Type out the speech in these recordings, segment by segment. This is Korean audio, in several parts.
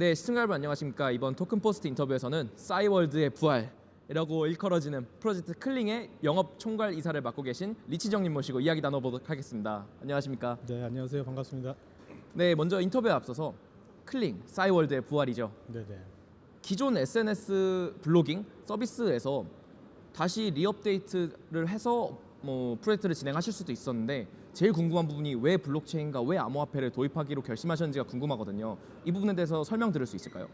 네, 시청자 여러분 안녕하십니까. 이번 토큰 포스트 인터뷰에서는 싸이월드의 부활이라고 일컬어지는 프로젝트 클링의 영업 총괄 이사를 맡고 계신 리치정님 모시고 이야기 나눠보도록 하겠습니다. 안녕하십니까. 네, 안녕하세요. 반갑습니다. 네, 먼저 인터뷰에 앞서서 클링, 싸이월드의 부활이죠. 네, 네. 기존 SNS blogging 서비스에서 다시 re-update를 해서 뭐 프로젝트를 진행하실 수도 있었는데 제일 궁금한 부분이 왜 블록체인과 왜 암호화폐를 도입하기로 결심하셨는지가 궁금하거든요. 이 부분에 대해서 설명 들을 수 있을까요?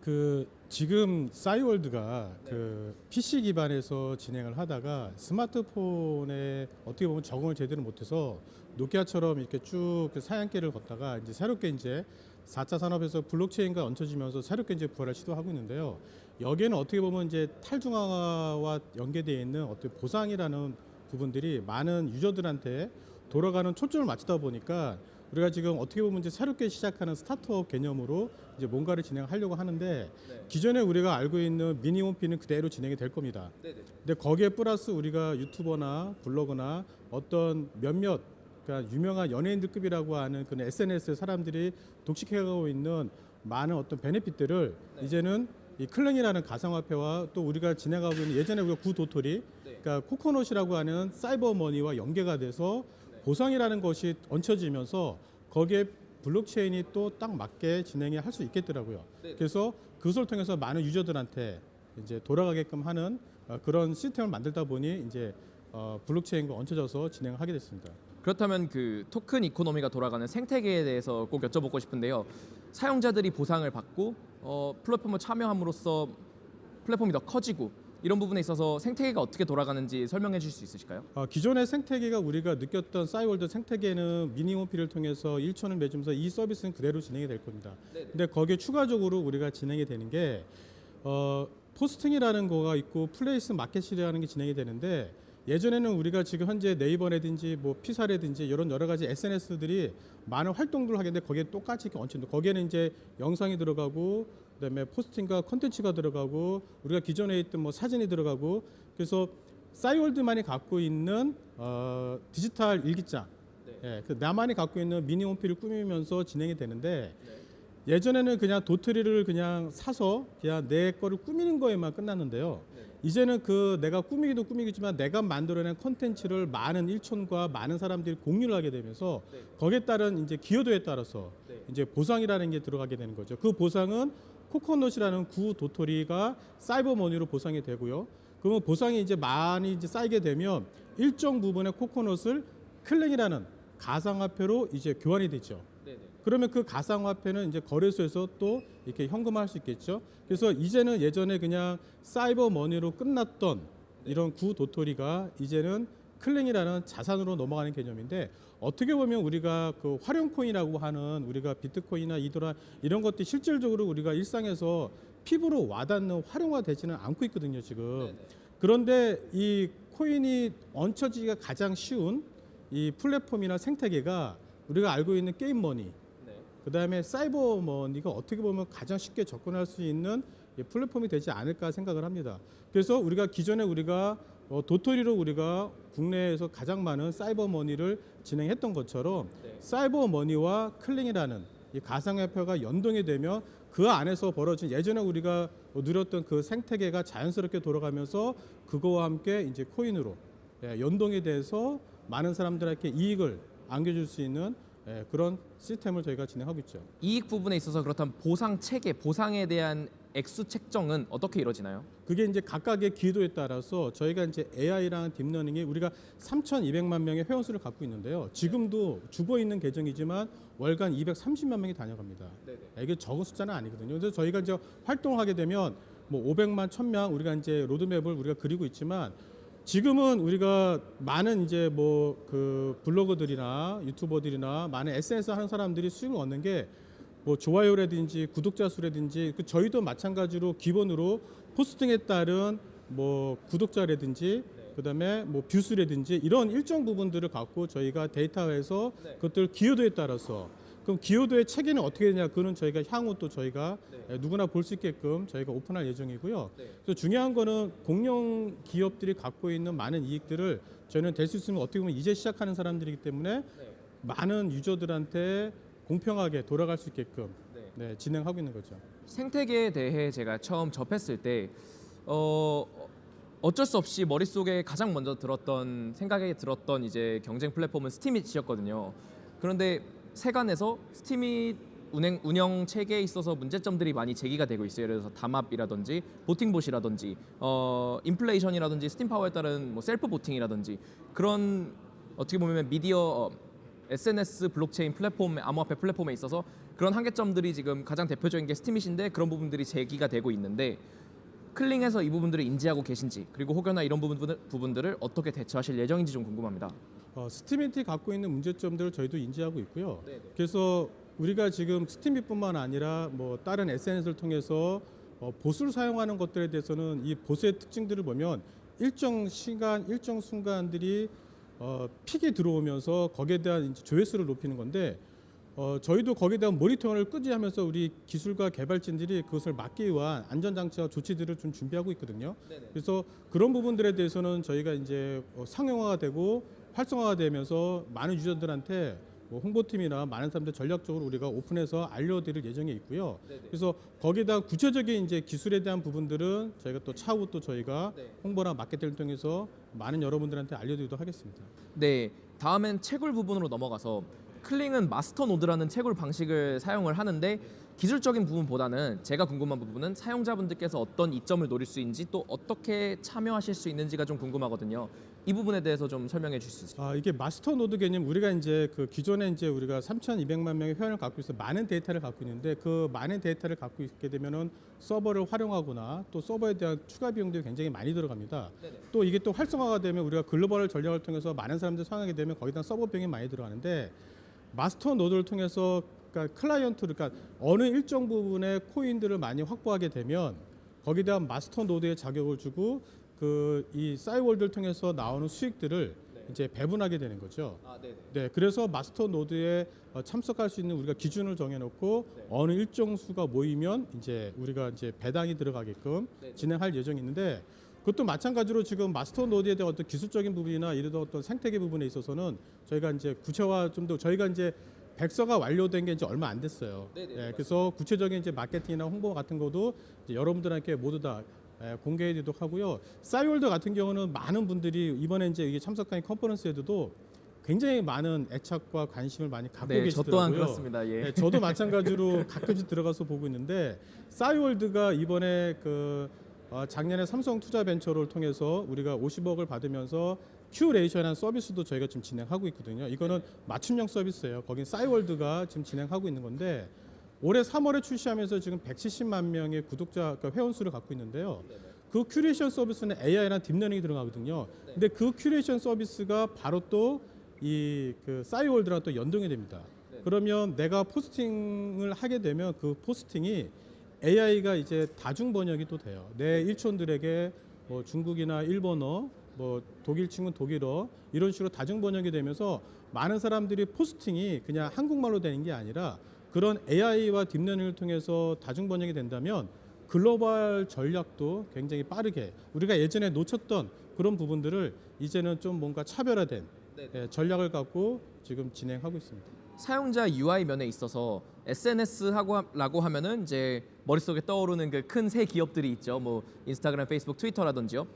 그 지금 싸이월드가 그 PC 기반에서 진행을 하다가 스마트폰에 어떻게 보면 적응을 제대로 못해서 노키아처럼 이렇게 쭉그 사양길을 걷다가 이제 새롭게 이제 4차 산업에서 블록체인과 얹혀지면서 새롭게 이제 부활을 시도하고 있는데요. 여기에는 어떻게 보면 이제 탈중앙화와 연계되어 있는 어떤 보상이라는 부분들이 많은 유저들한테 돌아가는 초점을 맞추다 보니까 우리가 지금 어떻게 보면 이제 새롭게 시작하는 스타트업 개념으로 이제 뭔가를 진행하려고 하는데 기존에 우리가 알고 있는 미니 홈피는 그대로 진행이 될 겁니다. 근데 거기에 플러스 우리가 유튜버나 블로거나 어떤 몇몇 그러니까 유명한 연예인들급이라고 하는 그런 SNS 사람들이 독식해가고 있는 많은 어떤 benefit들을 이제는 이 클링이라는 가상화폐와 또 우리가 진행하고 있는 예전에 우리가 구도토리 그러니까 코코넛이라고 하는 사이버 머니와 연계가 돼서 보상이라는 것이 얹혀지면서 거기에 블록체인이 또 딱 맞게 진행이 할 수 있겠더라고요. 그래서 그것을 통해서 많은 유저들한테 이제 돌아가게끔 하는 어, 그런 시스템을 만들다 보니 이제 어, 블록체인과 얹혀져서 진행을 하게 됐습니다. 그렇다면 그 토큰 이코노미가 돌아가는 생태계에 대해서 꼭 여쭤보고 싶은데요. 사용자들이 보상을 받고 어, 플랫폼을 참여함으로써 플랫폼이 더 커지고 이런 부분에 있어서 생태계가 어떻게 돌아가는지 설명해 주실 수 있으실까요? 어, 기존의 생태계가 우리가 느꼈던 싸이월드 생태계는 미니홈피를 통해서 일촌을 맺으면서 이 서비스는 그대로 진행이 될 겁니다. 근데 거기에 추가적으로 우리가 진행이 되는 게 어, posting이라는 거가 있고 place market이라는 게 진행이 되는데 예전에는 우리가 지금 현재 네이버라든지 뭐 피사라든지 이런 여러 가지 SNS들이 많은 활동들을 하겠는데 거기에 똑같이 이렇게 얹힌다. 거기에는 이제 영상이 들어가고 그다음에 posting과 컨텐츠가 들어가고 우리가 기존에 있던 뭐 사진이 들어가고. 그래서 싸이월드만이 갖고 있는 어, 디지털 일기장, 예, 그 나만이 갖고 있는 미니 홈피를 꾸미면서 진행이 되는데 예전에는 그냥 도토리를 그냥 사서 그냥 내 거를 꾸미는 거에만 끝났는데요. 이제는 그 내가 꾸미기도 꾸미겠지만 내가 만들어낸 컨텐츠를 많은 일촌과 많은 사람들이 공유를 하게 되면서 거기에 따른 이제 기여도에 따라서 이제 보상이라는 게 들어가게 되는 거죠. 그 보상은 코코넛이라는 구 도토리가 cyber money로 보상이 되고요. 그러면 보상이 이제 많이 이제 쌓이게 되면 일정 부분의 코코넛을 클링이라는 가상화폐로 이제 교환이 되죠. 그러면 그 가상화폐는 이제 거래소에서 또 이렇게 현금화할 수 있겠죠. 그래서 이제는 예전에 그냥 cyber money로 끝났던 이런 구 도토리가 이제는 클링이라는 자산으로 넘어가는 개념인데 어떻게 보면 우리가 그 활용 코인이라고 하는 우리가 비트코인이나 이더라 이런 것들이 실질적으로 우리가 일상에서 피부로 와닿는 활용화되지는 않고 있거든요 지금. 그런데 이 코인이 얹혀지기가 가장 쉬운 이 플랫폼이나 생태계가 우리가 알고 있는 game money 그 다음에 cyber money가 어떻게 보면 가장 쉽게 접근할 수 있는 이 플랫폼이 되지 않을까 생각을 합니다. 그래서 우리가 기존에 우리가 어, 도토리로 우리가 국내에서 가장 많은 cyber money를 진행했던 것처럼 cyber money와 클링이라는 이 가상화폐가 연동이 되면 그 안에서 벌어진 예전에 우리가 누렸던 그 생태계가 자연스럽게 돌아가면서 그거와 함께 이제 코인으로 예, 연동이 돼서 많은 사람들에게 이익을 안겨줄 수 있는 예, 그런 시스템을 저희가 진행하고 있죠. 이익 부분에 있어서 그렇다면 보상 체계, 보상에 대한 액수 책정은 어떻게 이루어지나요? 그게 이제 각각의 기여도에 따라서 저희가 이제 AI랑 deep learning이 우리가 3,200만 명의 회원수를 갖고 있는데요. 지금도 죽어 있는 계정이지만 월간 230만 명이 다녀갑니다. 이게 적은 숫자는 아니거든요. 그래서 저희가 이제 활동을 하게 되면 뭐 500만, 1000명 우리가 이제 로드맵을 우리가 그리고 있지만 지금은 우리가 많은 이제 뭐 그 블로거들이나 유튜버들이나 많은 SNS 하는 사람들이 수익을 얻는 게 뭐 좋아요라든지 구독자 수라든지 그 저희도 마찬가지로 기본으로 posting에 따른 뭐 구독자라든지 그다음에 뭐 view수라든지 이런 일정 부분들을 갖고 저희가 데이터에서 그것들 기여도에 따라서 그럼 기여도의 체계는 어떻게 되냐 그는 저희가 향후 또 저희가 누구나 볼 수 있게끔 저희가 오픈할 예정이고요. 그래서 중요한 거는 공룡 기업들이 갖고 있는 많은 이익들을 저희는 될 수 있으면 어떻게 보면 이제 시작하는 사람들이기 때문에 많은 user들한테 공평하게 돌아갈 수 있게끔 네, 진행하고 있는 거죠. 생태계에 대해 제가 처음 접했을 때 어, 어쩔 수 없이 머릿속에 가장 먼저 들었던 생각에 들었던 이제 경쟁 플랫폼은 스팀잇이었거든요. 그런데 세간에서 스팀잇 운행 운영 체계에 있어서 문제점들이 많이 제기가 되고 있어요. 예를 들어서 담합이라든지 voting bot이라든지 어, 인플레이션이라든지 Steem Power에 따른 뭐 self voting이라든지 그런 어떻게 보면 미디어 어, SNS 블록체인 플랫폼 암호화폐 플랫폼에 있어서 그런 한계점들이 지금 가장 대표적인 게 스팀잇인데 그런 부분들이 제기가 되고 있는데 클링에서 이 부분들을 인지하고 계신지 그리고 혹여나 이런 부분들, 부분들을 어떻게 대처하실 예정인지 좀 궁금합니다. 어, 스팀잇이 갖고 있는 문제점들을 저희도 인지하고 있고요. 네네. 그래서 우리가 지금 스팀잇뿐만 아니라 뭐 다른 SNS를 통해서 어, bot을 사용하는 것들에 대해서는 이 보수의 특징들을 보면 일정 시간, 일정 순간들이 어, 픽이 들어오면서 거기에 대한 조회수를 높이는 건데 어, 저희도 거기에 대한 모니터링을 끄지 하면서 우리 기술과 개발진들이 그것을 막기 위한 안전장치와 조치들을 좀 준비하고 있거든요. 그래서 그런 부분들에 대해서는 저희가 이제 어, 상용화가 되고 활성화가 되면서 많은 유저들한테 뭐 홍보팀이나 많은 사람들 전략적으로 우리가 오픈해서 알려드릴 예정에 있고요. 그래서 거기에 대한 구체적인 이제 기술에 대한 부분들은 저희가 또 차후 또 저희가 네. 홍보나 마케팅을 통해서 많은 여러분들한테 알려드리도록 하겠습니다. 네, 다음엔 채굴 부분으로 넘어가서 클링은 master node라는 채굴 방식을 사용을 하는데 기술적인 부분보다는 제가 궁금한 부분은 사용자분들께서 어떤 이점을 노릴 수 있는지 또 어떻게 참여하실 수 있는지가 좀 궁금하거든요. 이 부분에 대해서 좀 설명해 주실 수 있을까요? 아, 이게 master node 개념 우리가 이제 그 기존에 이제 우리가 3,200만 명의 회원을 갖고 있어 많은 데이터를 갖고 있는데 그 많은 데이터를 갖고 있게 되면은 서버를 활용하거나 또 서버에 대한 추가 비용들이 굉장히 많이 들어갑니다. 네네. 또 이게 또 활성화가 되면 우리가 글로벌 전략을 통해서 많은 사람들 사용하게 되면 거기다 서버 비용이 많이 들어가는데 master node를 통해서 그러니까 클라이언트 그러니까 어느 일정 부분의 코인들을 많이 확보하게 되면 거기에 대한 master node에 자격을 주고 그 이 싸이월드를 통해서 나오는 수익들을 이제 배분하게 되는 거죠. 아, 네. 네, 그래서 master node에 어, 참석할 수 있는 우리가 기준을 정해놓고 네. 어느 일정 수가 모이면 이제 우리가 이제 배당이 들어가게끔 네. 진행할 예정이 있는데 그것도 마찬가지로 지금 master node에 대한 어떤 기술적인 부분이나 이런 어떤 생태계 부분에 있어서는 저희가 이제 구체화 좀 더 저희가 이제 백서가 완료된 게 이제 얼마 안 됐어요. 네네, 예, 그래서 구체적인 이제 마케팅이나 홍보 같은 것도 이제 여러분들한테 모두 다 예, 공개해드리도록 하고요. 싸이월드 같은 경우는 많은 분들이 이번에 이제 이게 참석한 컨퍼런스에도 굉장히 많은 애착과 관심을 많이 갖고 네, 저 계시더라고요. 또한 그렇습니다. 예. 네, 저도 마찬가지로 가끔씩 들어가서 보고 있는데 싸이월드가 이번에 그 어, 작년에 삼성 투자 벤처를 통해서 우리가 50억을 받으면서 curation한 서비스도 저희가 지금 진행하고 있거든요. 이거는 맞춤형 서비스예요. 거긴 싸이월드가 지금 진행하고 있는 건데 올해 3월에 출시하면서 지금 170만 명의 구독자 그러니까 회원 수를 갖고 있는데요. 그 큐레이션 서비스는 AI랑 deep learning이 들어가거든요. 근데 그 큐레이션 서비스가 바로 또 이그 싸이월드랑 또 연동이 됩니다. 그러면 내가 posting을 하게 되면 그 posting이 AI가 이제 다중 번역이 또 돼요. 내 일촌들에게 뭐 중국이나 일본어, 뭐 독일 친구는 독일어 이런 식으로 다중 번역이 되면서 많은 사람들이 posting이 그냥 한국말로 되는 게 아니라 그런 AI와 deep learning을 통해서 다중 번역이 된다면 글로벌 전략도 굉장히 빠르게 우리가 예전에 놓쳤던 그런 부분들을 이제는 좀 뭔가 차별화된 네. 예, 전략을 갖고 지금 진행하고 있습니다. 사용자 UI 면에 있어서 SNS라고 하면은 이제 머릿속에 떠오르는 그 큰 세 기업들이 있죠. 뭐 인스타그램, 페이스북, 트위터라든지요.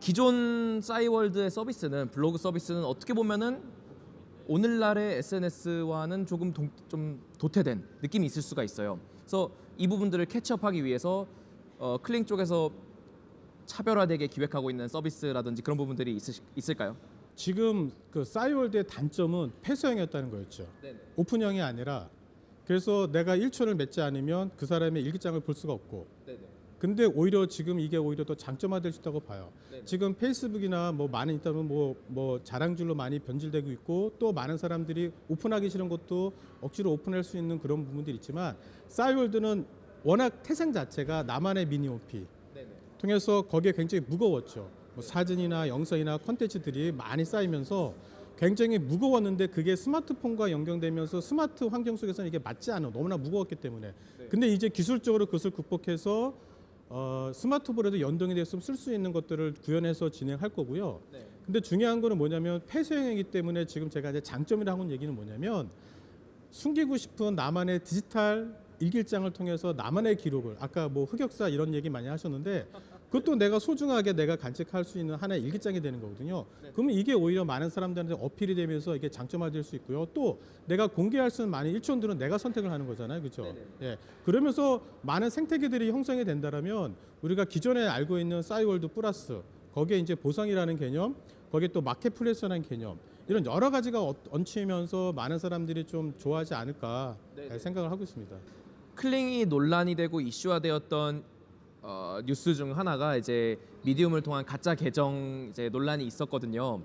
기존 싸이월드의 서비스는 블로그 서비스는 어떻게 보면은 오늘날의 SNS와는 조금 동, 좀 도태된 느낌이 있을 수가 있어요. 그래서 이 부분들을 캐치업하기 위해서 어, 클링 쪽에서 차별화되게 기획하고 있는 서비스라든지 그런 부분들이 있으, 있을까요? 지금 그 싸이월드의 단점은 폐쇄형이었다는 거였죠. 네네. 오픈형이 아니라 그래서 내가 1초를 맺지 않으면 그 사람의 일기장을 볼 수가 없고. 근데 오히려 지금 이게 오히려 더 장점화될 수 있다고 봐요. 네네. 지금 페이스북이나 뭐 많은 있다면 뭐, 뭐 자랑줄로 많이 변질되고 있고 또 많은 사람들이 오픈하기 싫은 것도 억지로 오픈할 수 있는 그런 부분들이 있지만 싸이월드는 워낙 태생 자체가 나만의 미니오피 네네. 통해서 거기에 굉장히 무거웠죠. 뭐 사진이나 영상이나 컨텐츠들이 많이 쌓이면서 굉장히 무거웠는데 그게 스마트폰과 연결되면서 스마트 환경 속에서는 이게 맞지 않아 너무나 무거웠기 때문에. 근데 이제 기술적으로 그것을 극복해서 어, 스마트폰에도 연동이 돼서 쓸수 있는 것들을 구현해서 진행할 거고요. 네. 근데 중요한 거는 뭐냐면 폐쇄형이기 때문에 지금 제가 이제 장점이라고 하는 얘기는 뭐냐면 숨기고 싶은 나만의 디지털 일기장을 통해서 나만의 기록을 아까 뭐 흑역사 이런 얘기 많이 하셨는데 그것도 내가 소중하게 내가 간직할 수 있는 하나의 일기장이 되는 거거든요. 그러면 이게 오히려 많은 사람들한테 어필이 되면서 이게 장점화될 수 있고요. 또 내가 공개할 수 있는 많은 일촌들은 내가 선택을 하는 거잖아요, 그렇죠? 예. 그러면서 많은 생태계들이 형성이 된다라면 우리가 기존에 알고 있는 싸이월드 플러스 거기에 이제 보상이라는 개념, 거기에 또 marketplace라는 개념 이런 여러 가지가 어- 얹히면서 많은 사람들이 좀 좋아하지 않을까 네네. 생각을 하고 있습니다. 클링이 논란이 되고 이슈화되었던 어, 뉴스 중 하나가 이제 미디움을 통한 가짜 계정 이제 논란이 있었거든요.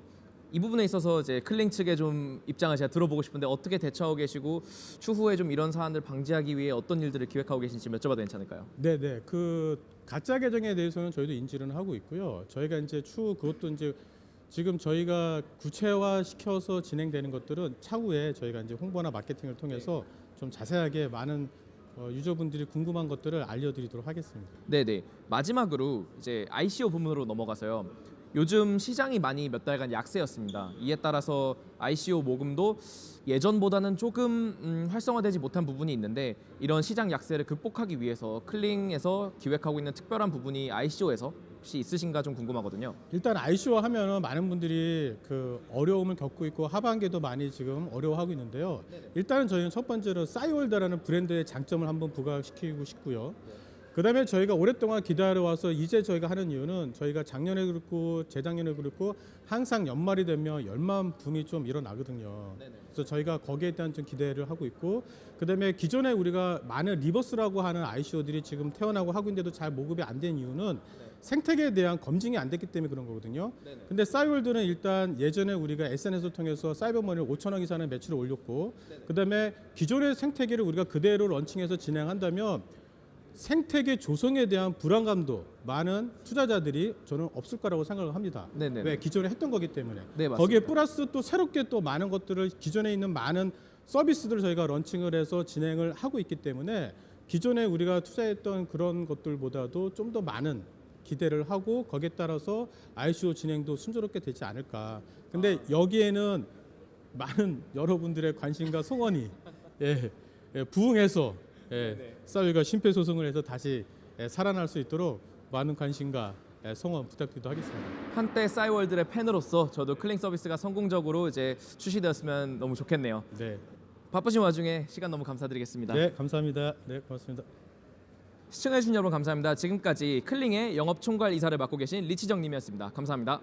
이 부분에 있어서 이제 클링 측의 좀 입장을 제가 들어보고 싶은데 어떻게 대처하고 계시고 추후에 좀 이런 사안들 방지하기 위해 어떤 일들을 기획하고 계신지 여쭤봐도 괜찮을까요? 네 네 그 가짜 계정에 대해서는 저희도 인지는 하고 있고요. 저희가 이제 추후 그것도 이제 지금 저희가 구체화 시켜서 진행되는 것들은 차후에 저희가 이제 홍보나 마케팅을 통해서 좀 자세하게 많은 어, 유저분들이 궁금한 것들을 알려드리도록 하겠습니다. 네네 마지막으로 이제 ICO 부문으로 넘어가서요. 요즘 시장이 많이 몇 달간 약세였습니다. 이에 따라서 ICO 모금도 예전보다는 조금 음, 활성화되지 못한 부분이 있는데 이런 시장 약세를 극복하기 위해서 클링에서 기획하고 있는 특별한 부분이 ICO에서 혹시 있으신가 좀 궁금하거든요. 일단 ICO 하면은 많은 분들이 그 어려움을 겪고 있고 하반기도 많이 지금 어려워하고 있는데요. 일단은 저희는 첫 번째로 싸이월드라는 브랜드의 장점을 한번 부각시키고 싶고요. 그 다음에 저희가 오랫동안 기다려 와서 이제 저희가 하는 이유는 저희가 작년에 그렇고 재작년에 그렇고 항상 연말이 되면 연말 붐이 좀 일어나거든요. 그래서 저희가 거기에 대한 좀 기대를 하고 있고 그 다음에 기존에 우리가 많은 reverse라고 하는 ICO들이 지금 태어나고 하고 있는데도 잘 보급이 안 된 이유는 생태계에 대한 검증이 안 됐기 때문에 그런 거거든요. 근데 싸이월드는 일단 예전에 우리가 SNS를 통해서 사이버머니를 5천억 이상의 매출을 올렸고 그 다음에 기존의 생태계를 우리가 그대로 런칭해서 진행한다면 생태계 조성에 대한 불안감도 많은 투자자들이 저는 없을 거라고 생각을 합니다. 네네. 왜 기존에 했던 거기 때문에 네, 맞습니다. 거기에 플러스 또 새롭게 또 많은 것들을 기존에 있는 많은 서비스들을 저희가 런칭을 해서 진행을 하고 있기 때문에 기존에 우리가 투자했던 그런 것들보다도 좀 더 많은 기대를 하고 거기에 따라서 ICO 진행도 순조롭게 되지 않을까. 근데 여기에는 많은 여러분들의 관심과 소원이 예, 예, 부응해서 예, 싸위가 심폐소생을 해서 다시 예, 살아날 수 있도록 많은 관심과 예, 성원 부탁드리도록 하겠습니다. 한때 싸이월드의 팬으로서 저도 클링 서비스가 성공적으로 이제 출시되었으면 너무 좋겠네요. 네, 바쁘신 와중에 시간 너무 감사드리겠습니다. 네 감사합니다. 네 고맙습니다. 시청해주신 여러분 감사합니다. 지금까지 클링의 영업총괄 이사를 맡고 계신 리치정님이었습니다. 감사합니다.